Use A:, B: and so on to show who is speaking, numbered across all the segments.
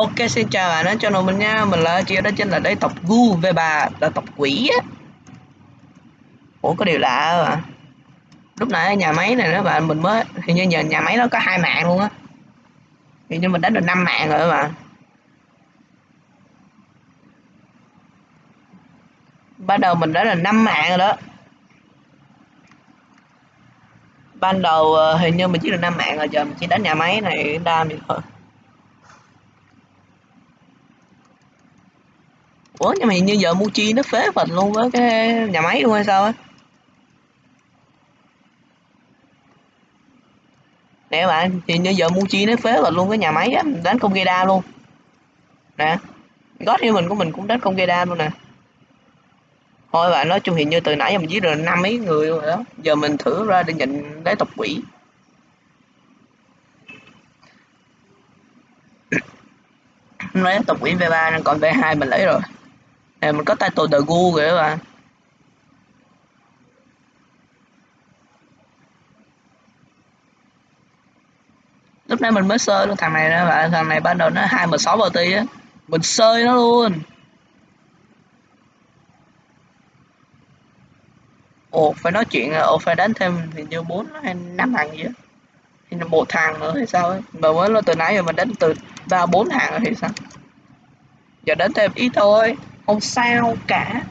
A: Ok xin chào bạn đến channel mình nha. Mình là chị đó chính là đây tộc Gu về bà là tộc quỷ á. Ủa có điều lạ à. Lúc nãy nhà máy này đó bạn mình mới Hình như nhà, nhà máy nó có hai mạng luôn á. Hình như mình đánh được 5 mạng rồi bạn. Ban đầu mình đã là 5 mạng rồi đó. Ban đầu ờ, hình như mình chỉ được 5 mạng rồi giờ mình chỉ đánh nhà máy này đam vậy thôi. Ủa, nhưng mà như giờ Muji nó phế phật luôn với cái nhà máy luôn hay sao á? Nè bạn, thì như giờ Muji nó phế phật luôn cái nhà máy á, đánh công đa luôn. Nè gót như mình của mình cũng đánh công đa luôn nè. Thôi bạn, nói chung hiện như từ nãy giờ mình giết được năm mấy người rồi đó. Giờ mình thử ra để nhận lấy tộc quỷ. Lấy tộc quỷ V3 còn V2 mình lấy rồi nè mình có title The Gu rồi các bạn. Lúc nãy mình mới sơi luôn, thằng này đó bạn, thằng này ban đầu nó hai m sáu bao ti á. Mình sơi nó luôn. Ồ, phải nói chuyện, ồ, phải đánh thêm thì như bốn hay năm thằng gì á. Thì một thằng nữa hay sao ấy. Mà mới là từ nãy giờ mình đánh từ ba bốn thằng rồi thì sao? Giờ đánh thêm ít thôi không sao cả.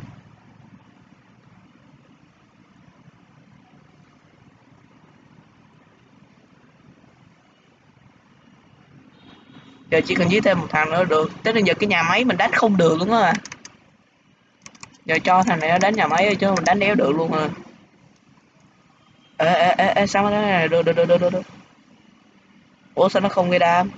A: Giờ chỉ cần giết thêm một thằng nữa được. Tới bây giờ cái nhà máy mình đánh không được luôn á. Giờ cho thằng này nó đánh nhà máy chứ mình đánh đéo được luôn à. Ê ê ê, ê sao nó này được được được được được. Ủa sao nó không gây đam?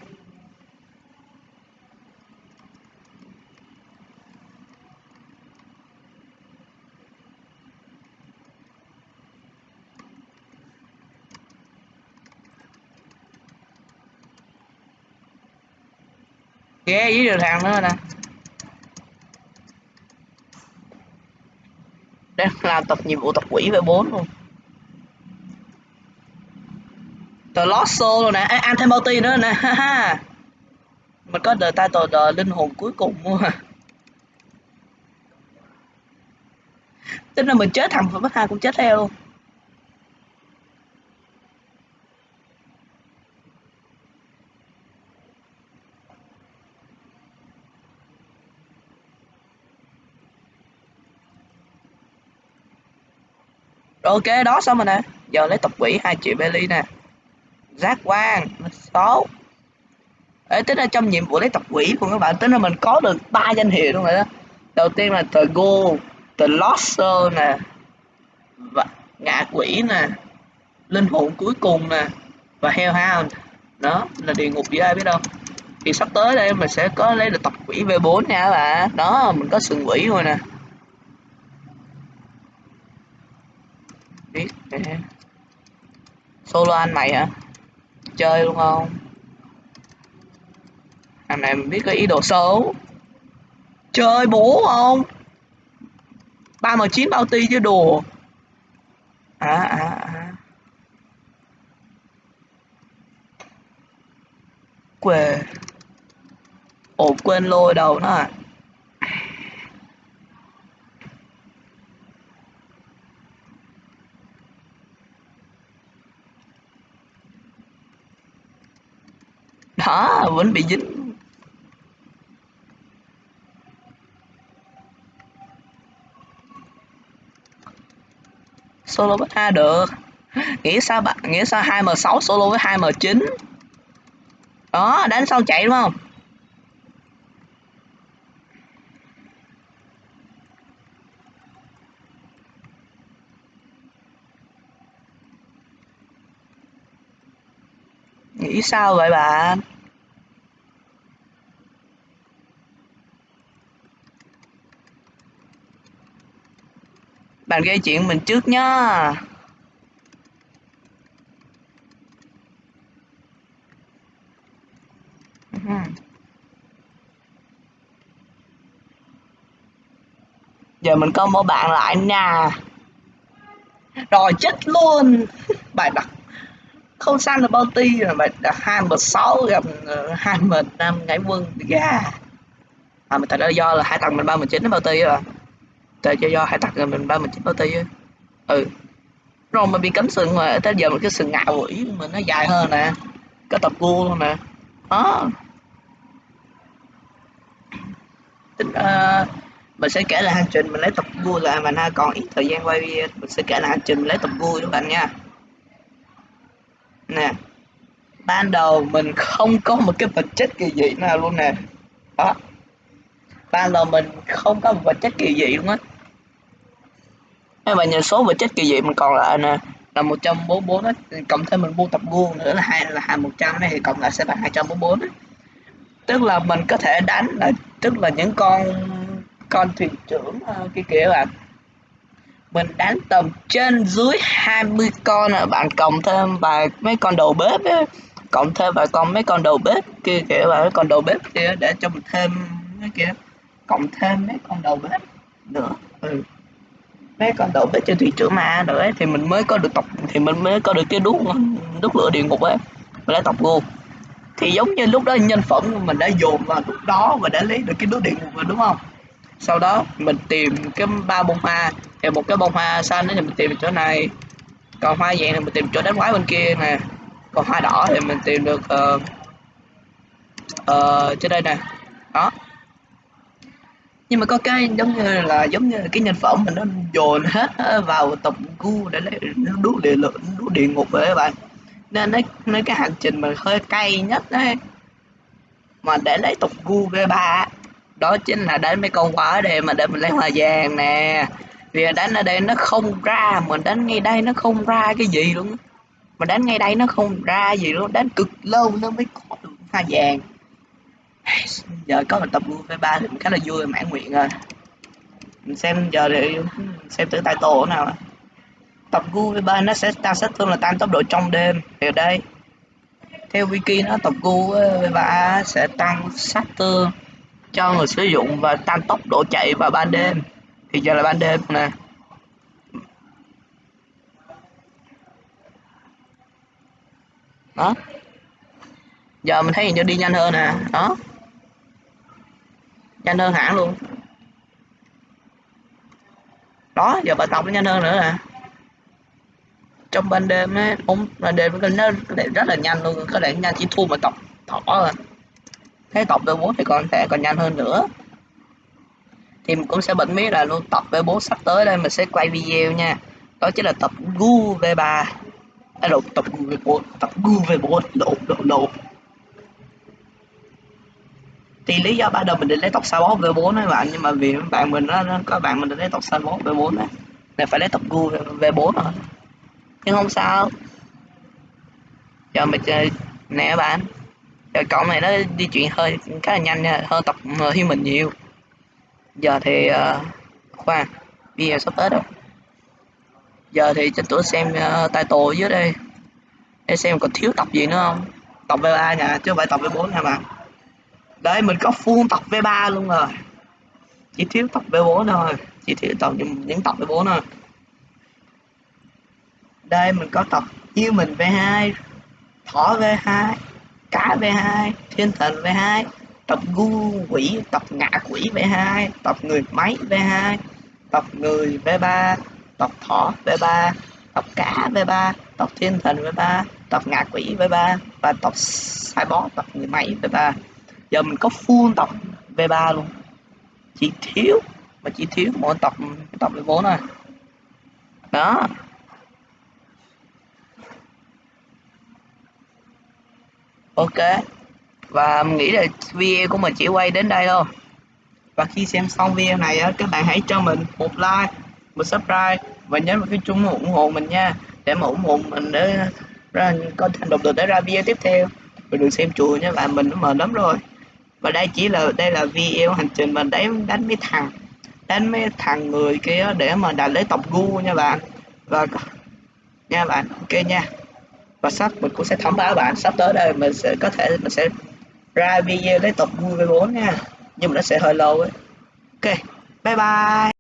A: Ghé với đường thằng nữa nè. Đang làm tập nhiệm vụ tập quỷ về 4 luôn. The Lost Soul rồi nè. À, ăn thêm multi nữa nè. Ha ha. Mình có the title the linh hồn cuối cùng mua tính là mình chết thằng phần hai cũng chết theo. luôn ok đó xong rồi nè. Giờ lấy tập quỷ hai triệu belly nè. Giác quan số Ê, tính ra trong nhiệm vụ lấy tập quỷ của các bạn tính là mình có được ba danh hiệu luôn rồi đó. Đầu tiên là the go the losser nè và ngạ quỷ nè linh hồn cuối cùng nè và hellhound. Đó là địa ngục với ai biết đâu. Thì sắp tới đây mình sẽ có lấy được tập quỷ v 4 nha các bạn. Đó mình có sừng quỷ rồi nè biết nè Ừ. solo anh mày hả? Chơi luôn không? Thằng này mình biết có ý đồ xấu. Chơi bố không? Ba m chín bao ti chứ đùa à à à. Quê. Ổ quên lôi đầu nó à đó vẫn bị dính. Solo với a được. Nghĩ sao bạn, nghĩ sao 2 m 6 solo với 2 m 9 đó, đánh xong chạy đúng không? Nghĩ sao vậy bạn? Bạn gây chuyện mình trước nhá. Giờ mình có một bạn lại nè. Rồi chết luôn. Bài đặt. Không săn được ti rồi mà hai một sáu gặp ờ, hai mình năm ngãi quân. Gà à mình thật ra do là hai tầng mình ba mình chín nó ti rồi tại cho do hải tặc rồi mình ba mình chín bounty á. Ừ. Rồi mà bị cấm sừng mà tới giờ một cái sừng ngạo quỷ mình nó dài hơn nè. Cái tập cua luôn nè. Đó. Tính uh, mình sẽ kể lại hành trình mình lấy tập vui là mà ha còn ít thời gian quay video. Mình sẽ kể lại hành trình mình lấy tập vui các bạn nha. Nè. Ban đầu mình không có một cái vật chất kỳ dị nào luôn nè. Đó. Ban đầu mình không có một vật chất kỳ dị luôn á các bạn nhìn số vật chất kỳ dị mình còn lại nè là 144 đó cộng thêm mình mua tập gu nữa là hai là hai 100 này thì cộng lại sẽ bằng 244 đó. tức là mình có thể đánh là tức là những con con thuyền trưởng uh, kia kìa bạn mình đánh tầm trên dưới 20 con à bạn cộng thêm vài mấy con đầu bếp ấy. cộng thêm vài con mấy con đầu bếp kia kìa và mấy con đầu bếp kia để cho mình thêm cái kia cộng thêm mấy con đầu bếp nữa ừ mấy con đầu bếp cho thủy trưởng mà rồi ấy, thì mình mới có được tộc thì mình mới có được cái đuốc đuốc lửa địa ngục ấy mình đã tộc vô thì giống như lúc đó nhân phẩm của mình đã dồn vào lúc đó và đã lấy được cái đuốc địa ngục rồi đúng không? Sau đó mình tìm cái ba bông hoa thì một cái bông hoa xanh thì mình tìm chỗ này. Còn hoa vàng thì mình tìm chỗ đánh quái bên kia nè. Còn hoa đỏ thì mình tìm được uh, uh, trên đây nè. Đó nhưng mà có cái giống như là giống như cái nhân phẩm mình nó dồn hết vào tập gu để lấy đuốc địa lượng đuốc địa ngục rồi các bạn. Nên nó, nó cái hành trình mình hơi cay nhất đấy mà để lấy tổng gu v 3 đó chính là đánh mấy con quả ở đây mà để mình lấy hoa vàng nè. Vì đánh ở đây nó không ra mình đánh ngay đây nó không ra cái gì luôn mà đánh ngay đây nó không ra gì luôn đánh cực lâu nó mới có được hoa vàng giờ có một tập vui với ba thì khá là vui mãn nguyện rồi. Mình xem giờ thì xem thử tay tổ nào. Tập gu V3 nó sẽ tăng sát thương là tăng tốc độ trong đêm. Thì ở đây, theo wiki nó, tập gu V3 sẽ tăng sát thương cho người sử dụng và tăng tốc độ chạy vào ban đêm. Thì giờ là ban đêm nè. Đó. Giờ mình thấy hình như đi nhanh hơn nè. Đó nhanh hơn hẳn luôn. Đó giờ bà tập nó nhanh hơn nữa nè trong ban đêm ấy, ông là đêm nó rất là nhanh luôn có thể nhanh chỉ thua mà tập thỏ rồi thế tập V4 thì còn thể còn nhanh hơn nữa. Thì mình cũng sẽ bật mí là luôn tập V4 sắp tới đây mình sẽ quay video nha. Đó chính là tập Gu V3 à, lộn tập Gu V4 tập Gu V4 lộn lộn lộn thì lý do ban đầu mình định lấy tộc sao bó V4 đấy bạn nhưng mà vì bạn mình nó, nó có bạn mình định lấy tộc sao bó V4 đấy là phải lấy tập Gu V4 rồi. Nhưng không sao. Giờ mình chơi nè bạn. Giờ cậu này nó di chuyển hơi khá là nhanh nha hơn tập uh, mình nhiều. Giờ thì uh, khoan video sắp tới rồi giờ thì cho tôi xem uh, title dưới đây. Để xem còn thiếu tập gì nữa không? Tập V3 nha chứ không phải tập V4 nha bạn đây mình có full tập V3 luôn rồi. Chỉ thiếu tập V4 thôi. Chỉ thiếu tập những, những tập V4 thôi. Đây mình có tập yêu mình V2 thỏ V2 cá V2 thiên thần V2 tập gu quỷ tập ngạ quỷ V2 tập người máy V2 tập người V3 tập thỏ V3 tập cá V3 tập thiên thần V3 tập ngạ quỷ V3 và tập sai tập người máy V3 giờ mình có full tập V3 luôn. Chỉ thiếu, mà chỉ thiếu mỗi tập tập V4 thôi. Đó. Ok. Và mình nghĩ là video của mình chỉ quay đến đây thôi. Và khi xem xong video này á, các bạn hãy cho mình một like, một subscribe, và nhấn vào cái chuông ủng hộ mình nha. Để mà ủng hộ mình để ra có thành động lực để ra video tiếp theo. Và đừng xem chùa nha, bạn mình nó mệt lắm rồi và đây chỉ là, đây là video hành trình mình đánh đánh mấy thằng, đánh mấy thằng người kia để mà đạt lấy tộc gu nha bạn. Và nha bạn, ok nha. Và sắp, mình cũng sẽ thông báo bạn sắp tới đây, mình sẽ có thể, mình sẽ ra video lấy tộc gu với bốn nha. Nhưng mà nó sẽ hơi lâu ấy. Ok, bye bye.